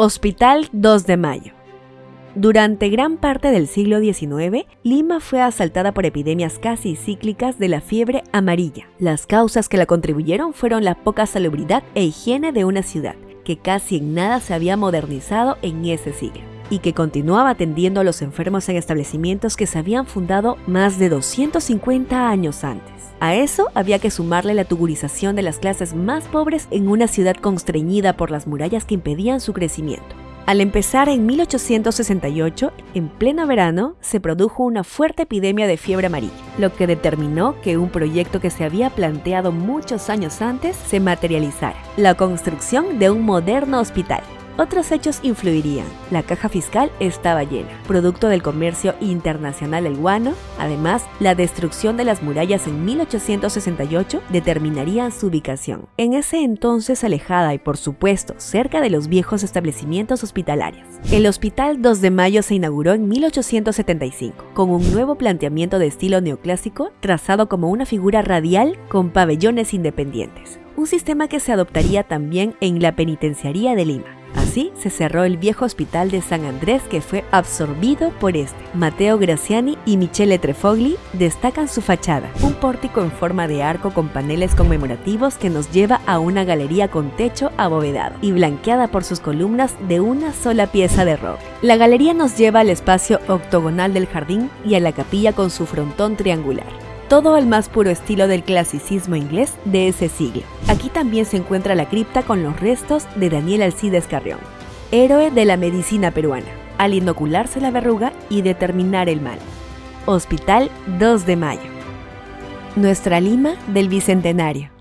Hospital 2 de Mayo. Durante gran parte del siglo XIX, Lima fue asaltada por epidemias casi cíclicas de la fiebre amarilla. Las causas que la contribuyeron fueron la poca salubridad e higiene de una ciudad, que casi en nada se había modernizado en ese siglo, y que continuaba atendiendo a los enfermos en establecimientos que se habían fundado más de 250 años antes. A eso había que sumarle la tugurización de las clases más pobres en una ciudad constreñida por las murallas que impedían su crecimiento. Al empezar en 1868, en pleno verano, se produjo una fuerte epidemia de fiebre amarilla, lo que determinó que un proyecto que se había planteado muchos años antes se materializara, la construcción de un moderno hospital. Otros hechos influirían. La caja fiscal estaba llena, producto del comercio internacional el guano. Además, la destrucción de las murallas en 1868 determinaría su ubicación. En ese entonces alejada y por supuesto cerca de los viejos establecimientos hospitalarios. El Hospital 2 de Mayo se inauguró en 1875, con un nuevo planteamiento de estilo neoclásico trazado como una figura radial con pabellones independientes un sistema que se adoptaría también en la Penitenciaría de Lima. Así se cerró el viejo hospital de San Andrés que fue absorbido por este. Mateo Graciani y Michele Trefogli destacan su fachada, un pórtico en forma de arco con paneles conmemorativos que nos lleva a una galería con techo abovedado y blanqueada por sus columnas de una sola pieza de roble. La galería nos lleva al espacio octogonal del jardín y a la capilla con su frontón triangular todo al más puro estilo del clasicismo inglés de ese siglo. Aquí también se encuentra la cripta con los restos de Daniel Alcides Carrión, héroe de la medicina peruana, al inocularse la verruga y determinar el mal. Hospital 2 de Mayo. Nuestra Lima del Bicentenario.